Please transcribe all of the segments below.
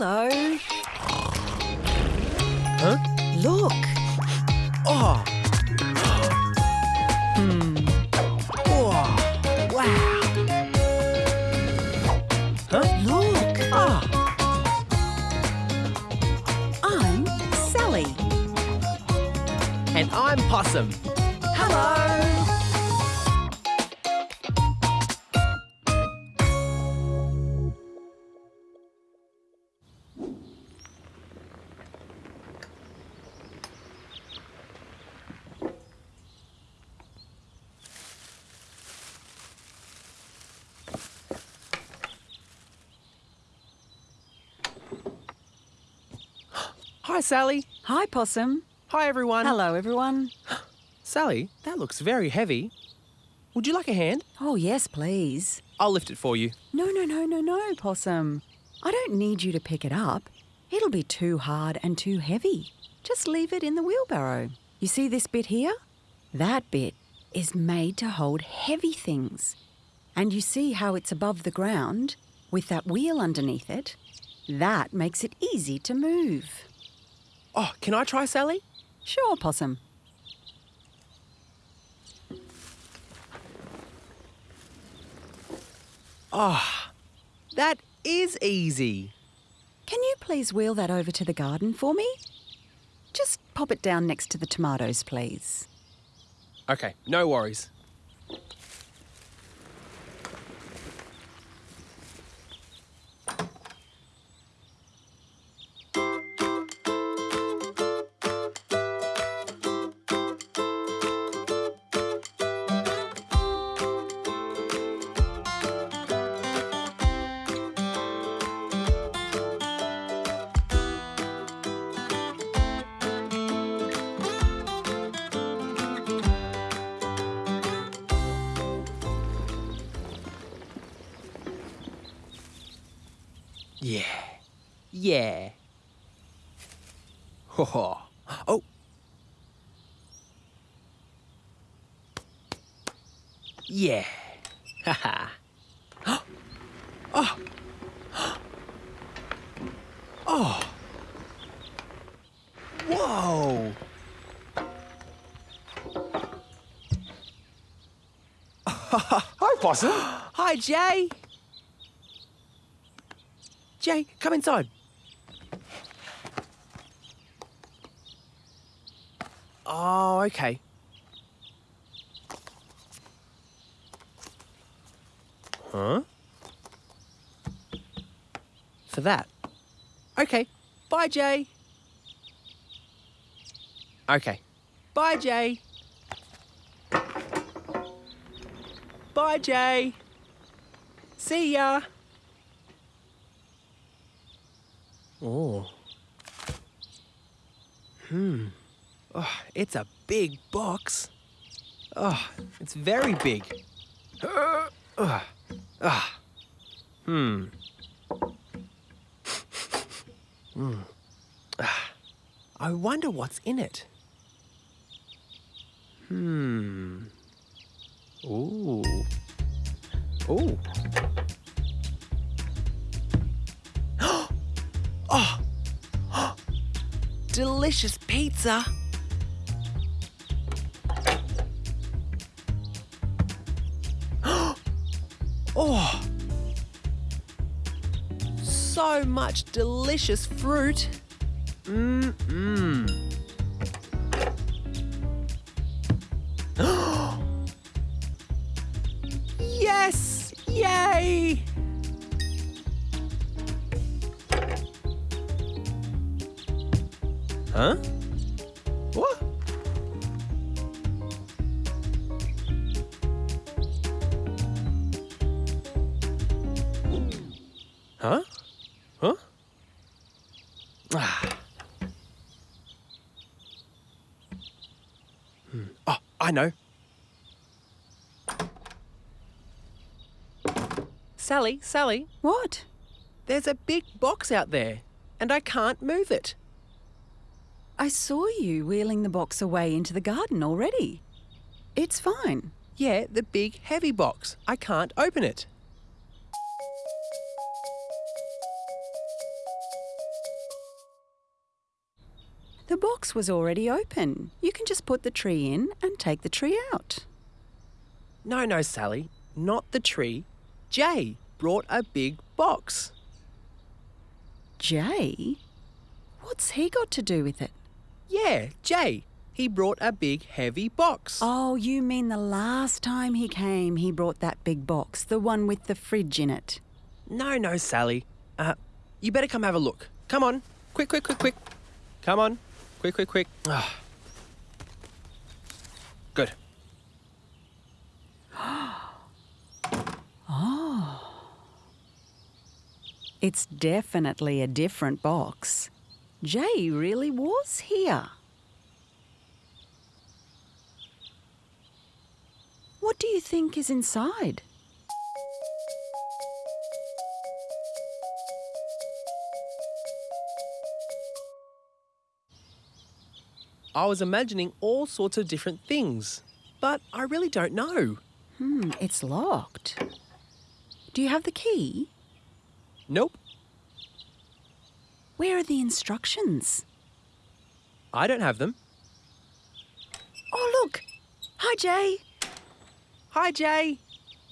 Hello. Huh? Look. Oh. Hmm. Oh. Wow. Huh? Look. Ah. I'm Sally. And I'm Possum. Hi, Sally. Hi, Possum. Hi, everyone. Hello, everyone. Sally, that looks very heavy. Would you like a hand? Oh, yes, please. I'll lift it for you. No, no, no, no, no, Possum. I don't need you to pick it up. It'll be too hard and too heavy. Just leave it in the wheelbarrow. You see this bit here? That bit is made to hold heavy things. And you see how it's above the ground with that wheel underneath it? That makes it easy to move. Oh, can I try, Sally? Sure, Possum. Ah, that is easy. Can you please wheel that over to the garden for me? Just pop it down next to the tomatoes, please. Okay, no worries. Yeah. Ho ho. Oh. Yeah. Ha ha. Oh. Oh. Whoa. Hi, Possum. Hi, Jay. Jay, come inside. Oh, okay. Huh? For that. Okay. Bye, Jay. Okay. Bye, Jay. Bye, Jay. See ya. Oh. Hmm. Oh, it's a big box. Oh, it's very big. Uh, uh, ah. Hmm. Ah. I wonder what's in it. Hmm. Ooh. Ooh. oh. Delicious pizza. So much delicious fruit. Mmm. yes! Yay! Huh? What? Huh? Ah. Hmm. Oh, I know. Sally, Sally, What? there's a big box out there, and I can't move it. I saw you wheeling the box away into the garden already. It's fine. Yeah, the big heavy box. I can't open it. The box was already open. You can just put the tree in and take the tree out. No, no, Sally. Not the tree. Jay brought a big box. Jay? What's he got to do with it? Yeah, Jay. He brought a big heavy box. Oh, you mean the last time he came, he brought that big box, the one with the fridge in it. No, no, Sally. Uh, you better come have a look. Come on. Quick, quick, quick, quick. Come on. Quick, quick, quick. Ah. Good. It's definitely a different box. Jay really was here. What do you think is inside? I was imagining all sorts of different things, but I really don't know. Hmm, it's locked. Do you have the key? Nope, Where are the instructions? I don't have them. Oh, look! Hi, Jay. Hi, Jay.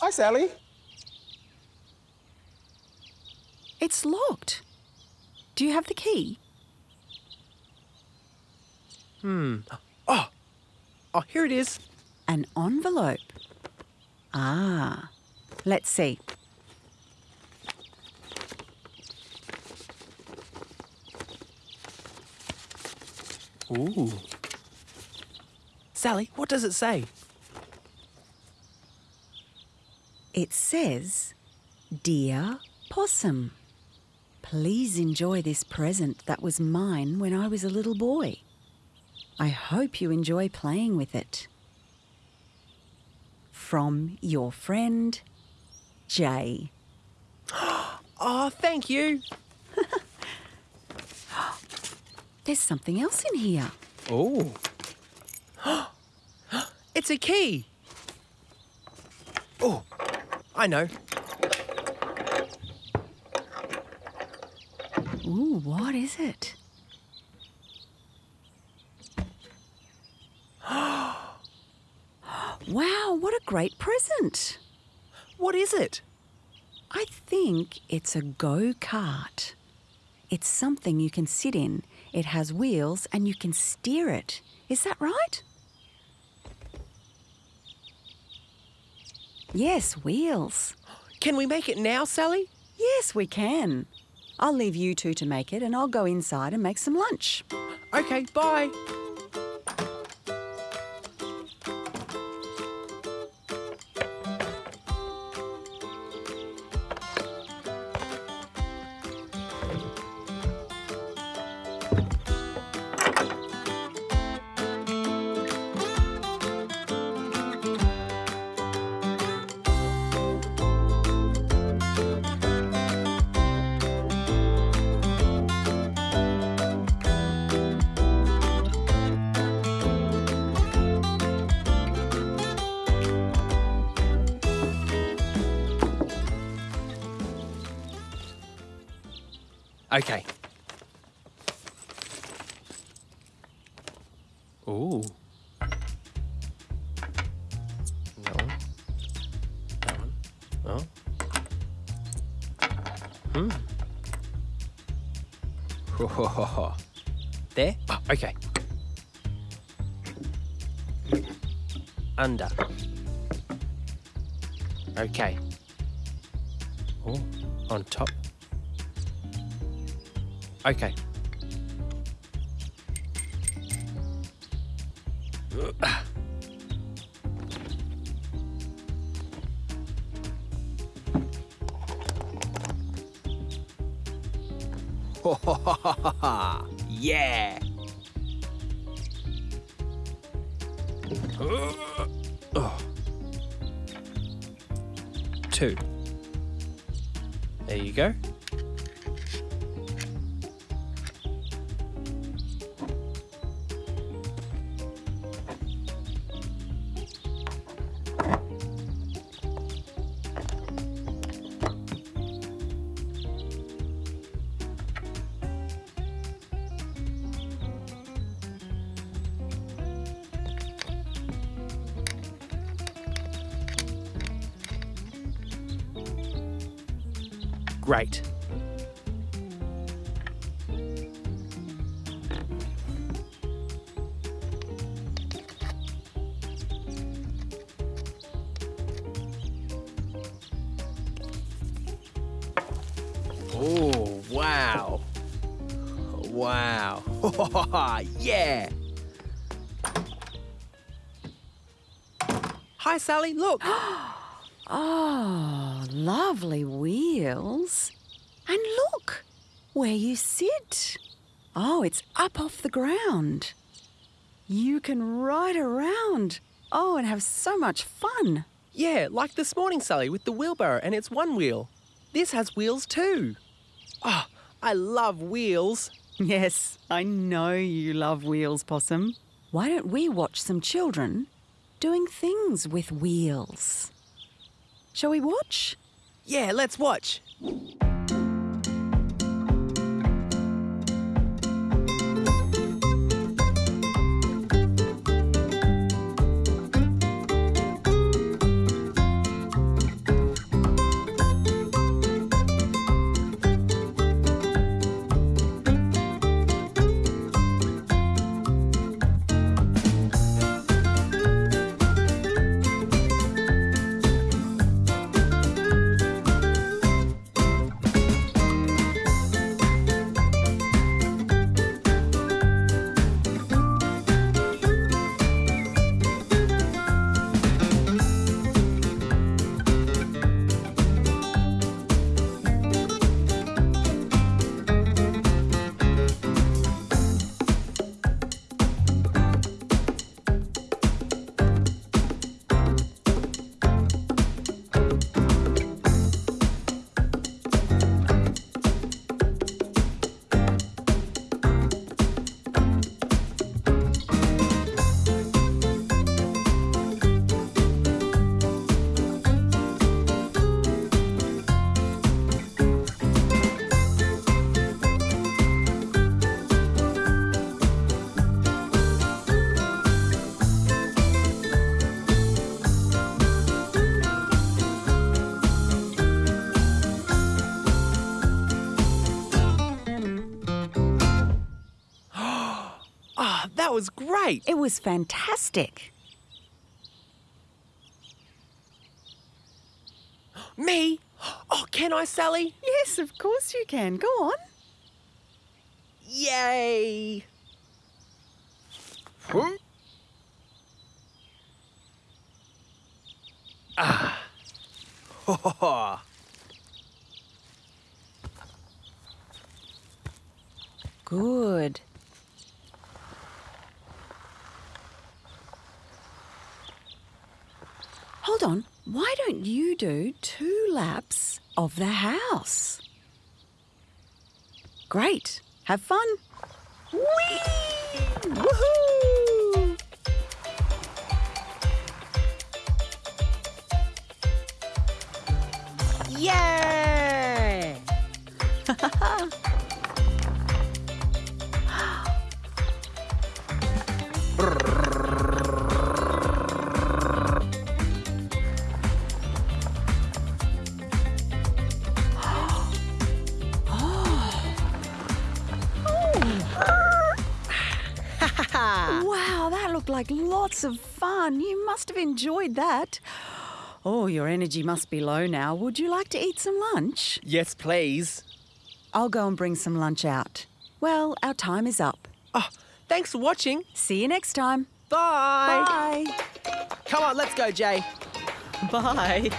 Hi, Sally. It's locked. Do you have the key? Hmm. Oh, oh, here it is. An envelope. Ah, let's see. Ooh. Sally, what does it say? It says, Dear Possum, please enjoy this present that was mine when I was a little boy. I hope you enjoy playing with it. From your friend, Jay. Oh, thank you. There's something else in here. Oh. it's a key. Oh, I know. Ooh, what is it? wow, what a great present! What is it? I think it's a go kart. It's something you can sit in. It has wheels and you can steer it. Is that right? Yes, wheels. Can we make it now, Sally? Yes, we can. I'll leave you two to make it and I'll go inside and make some lunch. Okay, bye. Okay. Ooh. That one. That one. Oh. Hmm. there? Oh, okay. Under. Okay. Oh, on top. Okay. yeah. Oh. Two. There you go. Great. Oh, wow. Wow. yeah. Hi, Sally. Look. Oh, lovely wheels. And look where you sit. Oh, it's up off the ground. You can ride around. Oh, and have so much fun. yeah, like this morning, Sally, with the wheelbarrow, and it's one wheel. This has wheels too. Oh, I love wheels. Yes, I know you love wheels, Possum. Why don't we watch some children doing things with wheels? Shall we watch? Yeah, let's watch. Was great. It was fantastic. Me? Oh, can I, Sally? Yes, of course you can. Go on. Yay! Huh? Ah. Ho, ho, ho. Good. Hold on. Why don't you do two laps of the house? Great. Have fun. Whee! Woohoo! Yeah! looked like lots of fun. You must have enjoyed that. Oh, your energy must be low now. Would you like to eat some lunch? Yes, please. I'll go and bring some lunch out. Well, our time is up. Oh, thanks for watching. See you next time. Bye. Bye. Come on, let's go, Jay. Bye.